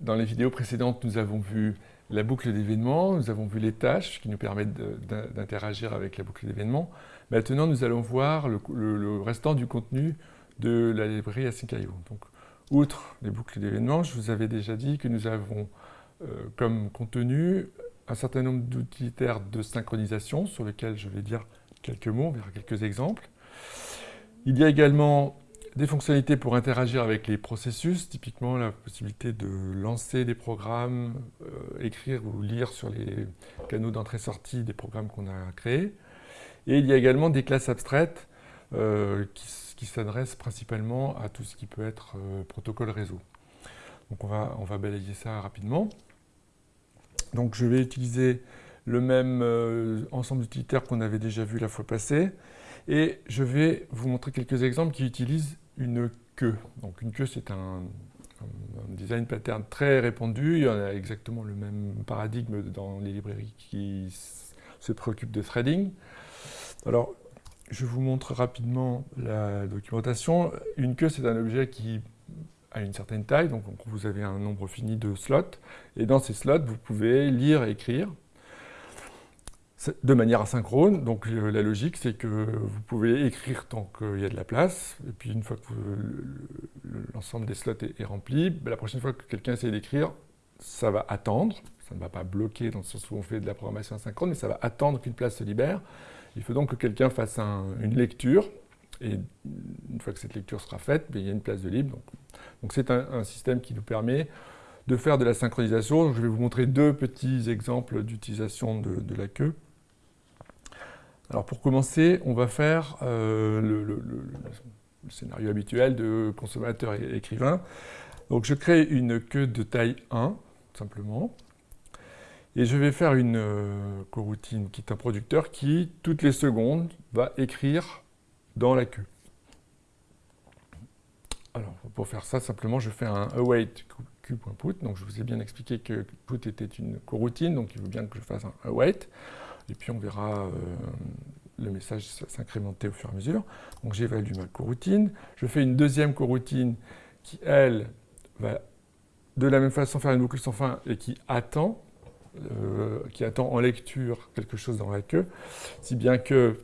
dans les vidéos précédentes, nous avons vu la boucle d'événements, nous avons vu les tâches qui nous permettent d'interagir avec la boucle d'événements. Maintenant, nous allons voir le, restant du contenu de la librairie Async.io. Donc, outre les boucles d'événements, je vous avais déjà dit que nous avons euh, comme contenu un certain nombre d'utilitaires de synchronisation sur lesquels je vais dire quelques mots, on verra quelques exemples. Il y a également des fonctionnalités pour interagir avec les processus, typiquement la possibilité de lancer des programmes, euh, écrire ou lire sur les canaux d'entrée-sortie des programmes qu'on a créés. Et il y a également des classes abstraites euh, qui, s'adressent principalement à tout ce qui peut être euh, protocole réseau. Donc on va, on va balayer ça rapidement. Donc je vais utiliser le même ensemble d'utilitaires qu'on avait déjà vu la fois passée. Et je vais vous montrer quelques exemples qui utilisent une queue. Donc une queue, c'est un, design pattern très répandu. Il y en a exactement le même paradigme dans les librairies qui se préoccupent de threading. Alors, je vous montre rapidement la documentation. Une queue, c'est un objet qui a une certaine taille, donc vous avez un nombre fini de slots, et dans ces slots, vous pouvez lire et écrire de manière asynchrone. Donc euh, la logique, c'est que vous pouvez écrire tant qu'il y a de la place, et puis une fois que l'ensemble des slots est, rempli, ben, la prochaine fois que quelqu'un essaie d'écrire, ça va attendre. Ça ne va pas bloquer dans le sens où on fait de la programmation asynchrone, mais ça va attendre qu'une place se libère. Il faut donc que quelqu'un fasse une lecture, et une fois que cette lecture sera faite, ben, il y a une place de libre. Donc c'est un, système qui nous permet de faire de la synchronisation. je vais vous montrer deux petits exemples d'utilisation de la queue. Alors pour commencer, on va faire euh, le, scénario habituel de consommateur et écrivain. Donc je crée une queue de taille 1, simplement. Et je vais faire une euh, coroutine qui est un producteur qui, toutes les secondes, va écrire dans la queue. Alors, pour faire ça, simplement, je fais un await q.put. Donc, je vous ai bien expliqué que put était une coroutine, donc il veut bien que je fasse un await. Et puis on verra euh, le message s'incrémenter au fur et à mesure. Donc j'évalue ma coroutine. Je fais une deuxième coroutine qui, elle, va de la même façon faire une boucle sans fin et qui attend, euh, qui attend en lecture quelque chose dans la queue, si bien que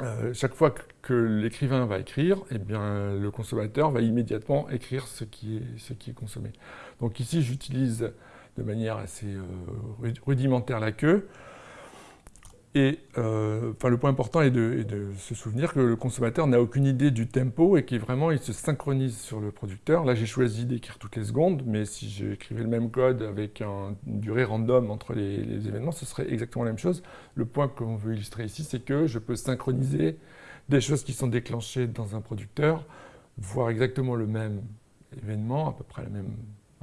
euh, chaque fois que, l'écrivain va écrire, eh bien, le consommateur va immédiatement écrire ce qui est, ce qui est consommé. Donc ici, j'utilise de manière assez rudimentaire la queue. Et euh, le point important est de, se souvenir que le consommateur n'a aucune idée du tempo et qu'il il se synchronise sur le producteur. Là, j'ai choisi d'écrire toutes les secondes, mais si j'écrivais le même code avec une durée random entre les, événements, ce serait exactement la même chose. Le point qu'on veut illustrer ici, c'est que je peux synchroniser des choses qui sont déclenchées dans un producteur, voir exactement le même événement, à peu près le même,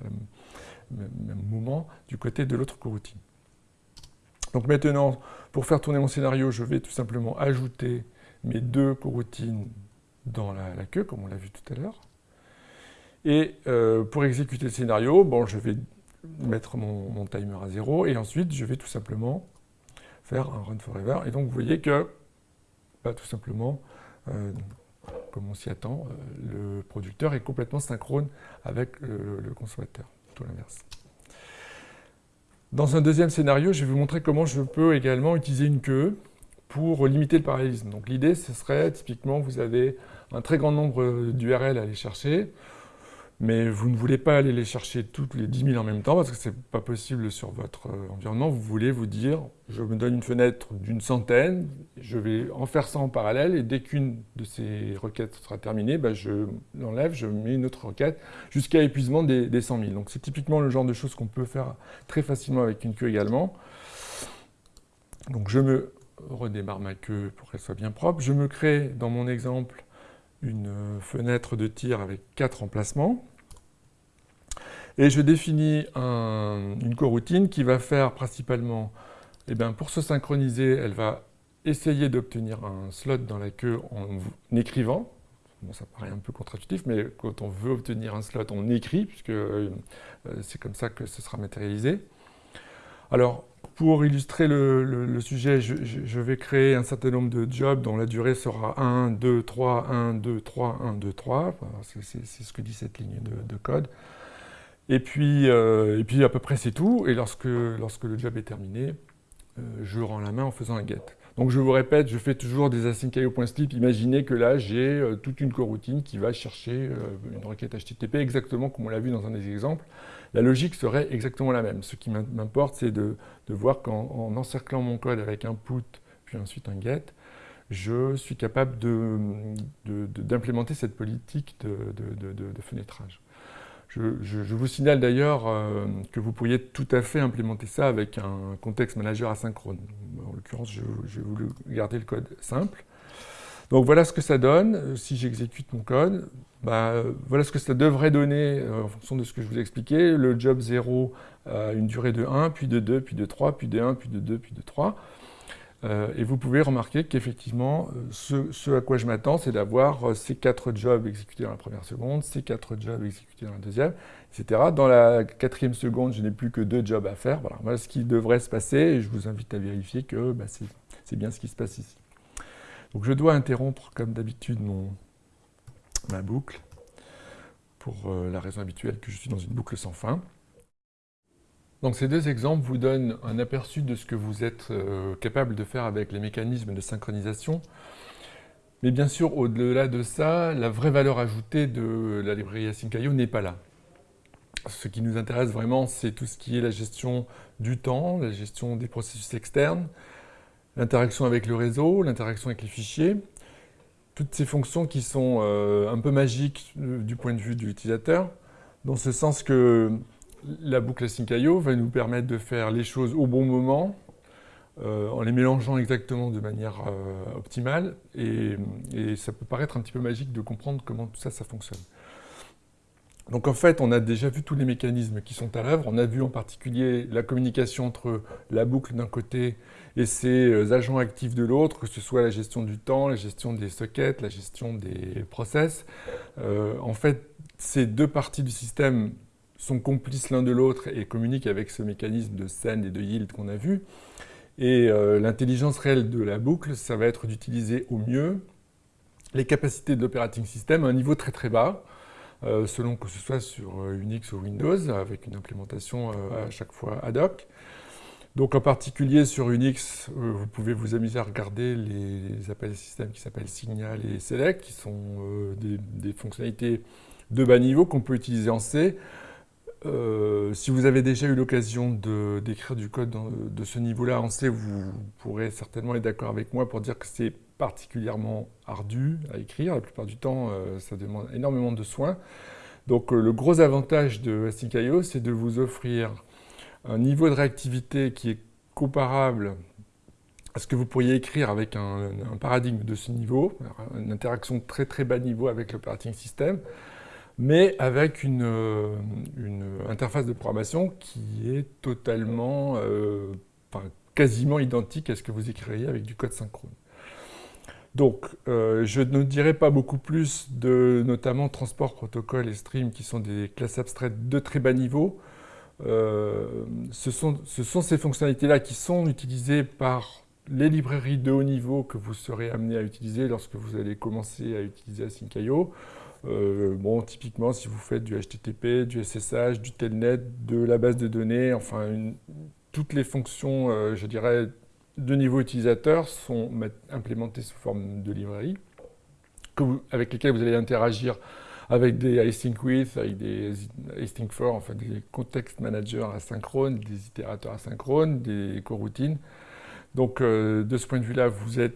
même, même moment, du côté de l'autre coroutine. Donc maintenant, pour faire tourner mon scénario, je vais tout simplement ajouter mes deux coroutines dans la, queue, comme on l'a vu tout à l'heure. Et euh, pour exécuter le scénario, bon, je vais mettre mon, timer à zéro, et ensuite je vais tout simplement faire un run forever. Et donc vous voyez que, bah, tout simplement, euh, comme on s'y attend, euh, le producteur est complètement synchrone avec le consommateur, tout l'inverse. Dans un deuxième scénario, je vais vous montrer comment je peux également utiliser une queue pour limiter le parallélisme. Donc l'idée, ce serait, typiquement, vous avez un très grand nombre d'URL à aller chercher mais vous ne voulez pas aller les chercher toutes les 10 000 en même temps parce que ce n'est pas possible sur votre euh, environnement. Vous voulez vous dire, je me donne une fenêtre d'une centaine, je vais en faire ça en parallèle et dès qu'une de ces requêtes sera terminée, bah, je l'enlève, je mets une autre requête jusqu'à épuisement des, des 100 000. Donc c'est typiquement le genre de choses qu'on peut faire très facilement avec une queue également. Donc je me redémarre ma queue pour qu'elle soit bien propre. Je me crée, dans mon exemple, une fenêtre de tir avec quatre emplacements. Et je définis une coroutine qui va faire principalement, eh bien, pour se synchroniser, elle va essayer d'obtenir un slot dans la queue en écrivant. Ça paraît un peu contre-intuitif, mais quand on veut obtenir un slot, on écrit, puisque euh, c'est comme ça que ce sera matérialisé. Alors, pour illustrer le, sujet, je, vais créer un certain nombre de jobs dont la durée sera 1, 2, 3, 1, 2, 3, 1, 2, 3. C'est ce que dit cette ligne de, code. Et puis, et puis à peu près c'est tout. Et lorsque, lorsque le job est terminé, je rends la main en faisant un get. Donc je vous répète, je fais toujours des async.io.sleep. Imaginez que là, j'ai euh, toute une coroutine qui va chercher euh, une requête HTTP exactement comme on l'a vu dans un des exemples. La logique serait exactement la même. Ce qui m'importe, c'est de, voir qu'en encerclant mon code avec un put, puis ensuite un get, je suis capable d'implémenter cette politique de fenêtrage. Je, vous signale d'ailleurs euh, que vous pourriez tout à fait implémenter ça avec un contexte manager asynchrone. En l'occurrence, j'ai voulu garder le code simple. Donc voilà ce que ça donne euh, si j'exécute mon code. Bah, voilà ce que ça devrait donner euh, en fonction de ce que je vous ai expliqué. Le job 0 a une durée de 1, puis de 2, puis de 3, puis de 1, puis de 2, puis de 3. Euh, et vous pouvez remarquer qu'effectivement, euh, ce, à quoi je m'attends, c'est d'avoir euh, ces quatre jobs exécutés dans la première seconde, ces quatre jobs exécutés dans la deuxième, etc. Dans la quatrième seconde, je n'ai plus que deux jobs à faire. Voilà, ce qui devrait se passer, et je vous invite à vérifier que bah, c'est bien ce qui se passe ici. Donc je dois interrompre, comme d'habitude, ma boucle, pour la raison habituelle que je suis dans une boucle sans fin. Donc ces deux exemples vous donnent un aperçu de ce que vous êtes euh, capable de faire avec les mécanismes de synchronisation. Mais bien sûr, au-delà de ça, la vraie valeur ajoutée de la librairie Async.io n'est pas là. Ce qui nous intéresse vraiment, c'est tout ce qui est la gestion du temps, la gestion des processus externes, l'interaction avec le réseau, l'interaction avec les fichiers, toutes ces fonctions qui sont euh, un peu magiques euh, du point de vue de l'utilisateur, dans ce sens que la boucle async.io va nous permettre de faire les choses au bon moment, euh, en les mélangeant exactement de manière euh, optimale, et, ça peut paraître un petit peu magique de comprendre comment tout ça, fonctionne. Donc en fait, on a déjà vu tous les mécanismes qui sont à l'œuvre. On a vu en particulier la communication entre la boucle d'un côté et ses euh, agents actifs de l'autre, que ce soit la gestion du temps, la gestion des sockets, la gestion des process. en fait, ces deux parties du système sont complices l'un de l'autre et communiquent avec ce mécanisme de send et de yield qu'on a vu. Et euh, l'intelligence réelle de la boucle, ça va être d'utiliser au mieux les capacités de l'operating system à un niveau très très bas, euh, selon que ce soit sur euh, Unix ou Windows, avec une implémentation à chaque fois ad hoc. Donc en particulier sur Unix, vous pouvez vous amuser à regarder les, appels système qui s'appellent Signal et Select, qui sont des, des, fonctionnalités de bas niveau qu'on peut utiliser en C. Euh, si vous avez déjà eu l'occasion d'écrire du code de ce niveau-là en C, vous pourrez certainement être d'accord avec moi pour dire que c'est particulièrement ardu à écrire. La plupart du temps, euh, ça demande énormément de soins. Donc euh, le gros avantage de Async.io, c'est de vous offrir un niveau de réactivité qui est comparable à ce que vous pourriez écrire avec un, un paradigme de ce niveau, une interaction très très bas niveau avec l'operating system, mais avec euh, une, interface de programmation qui est totalement, euh, quasiment identique à ce que vous écririez avec du code synchrone. Donc, euh, je ne dirai pas beaucoup plus de notamment transport, protocole et stream, qui sont des classes abstraites de très bas niveau. ce sont ces fonctionnalités-là qui sont utilisées par les librairies de haut niveau que vous serez amené à utiliser lorsque vous allez commencer à utiliser Async.io. Euh, bon, typiquement, si vous faites du HTTP, du SSH, du Telnet, de la base de données, enfin, toutes les fonctions, euh, je dirais, de niveau utilisateur sont implémentées sous forme de librairie, avec lesquelles vous allez interagir avec des async with, avec des async for, enfin des context managers asynchrones, des itérateurs asynchrones, des coroutines. Donc euh, de ce point de vue-là, vous, euh,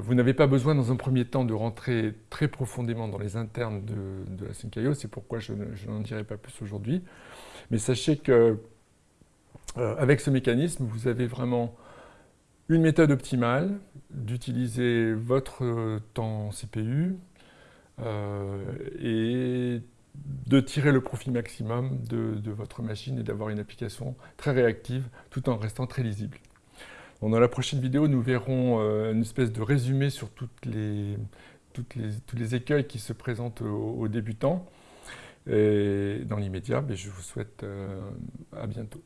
vous n'avez pas besoin dans un premier temps de rentrer très profondément dans les internes de, la Sync.io, c'est pourquoi je, n'en dirai pas plus aujourd'hui. Mais sachez que euh, avec ce mécanisme, vous avez vraiment une méthode optimale d'utiliser votre temps CPU et de tirer le profit maximum de votre machine et d'avoir une application très réactive tout en restant très lisible dans la prochaine vidéo, nous verrons euh, une espèce de résumé sur les, tous les écueils qui se présentent aux, débutants. Et dans l'immédiat, je vous souhaite euh, à bientôt.